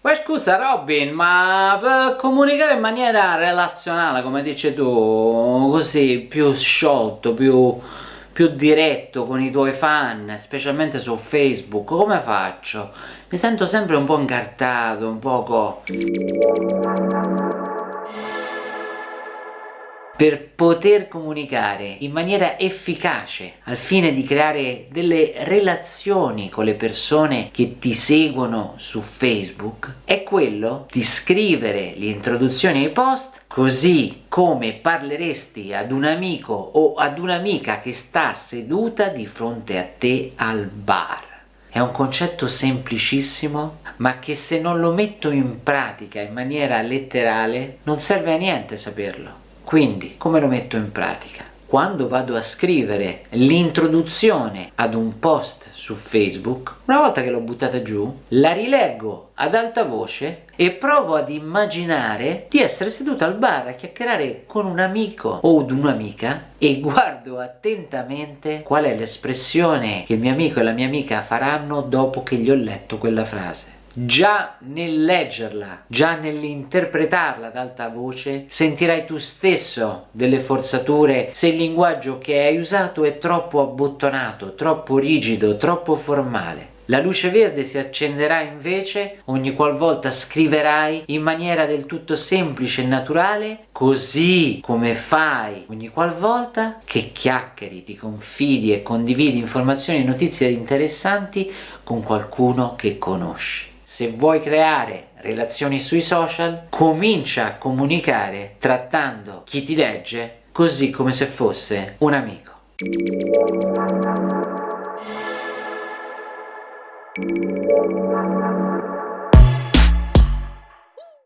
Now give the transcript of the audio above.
Ma scusa Robin, ma per comunicare in maniera relazionale, come dici tu, così più sciolto, più, più diretto con i tuoi fan, specialmente su Facebook, come faccio? Mi sento sempre un po' incartato, un poco... per poter comunicare in maniera efficace al fine di creare delle relazioni con le persone che ti seguono su Facebook è quello di scrivere l'introduzione ai post così come parleresti ad un amico o ad un'amica che sta seduta di fronte a te al bar. È un concetto semplicissimo, ma che se non lo metto in pratica in maniera letterale non serve a niente saperlo. Quindi, come lo metto in pratica? Quando vado a scrivere l'introduzione ad un post su Facebook, una volta che l'ho buttata giù, la rileggo ad alta voce e provo ad immaginare di essere seduto al bar a chiacchierare con un amico o un'amica e guardo attentamente qual è l'espressione che il mio amico e la mia amica faranno dopo che gli ho letto quella frase già nel leggerla, già nell'interpretarla ad alta voce, sentirai tu stesso delle forzature se il linguaggio che hai usato è troppo abbottonato, troppo rigido, troppo formale. La luce verde si accenderà invece ogni qualvolta scriverai in maniera del tutto semplice e naturale, così come fai ogni qualvolta che chiacchieri, ti confidi e condividi informazioni e notizie interessanti con qualcuno che conosci se vuoi creare relazioni sui social, comincia a comunicare trattando chi ti legge così come se fosse un amico.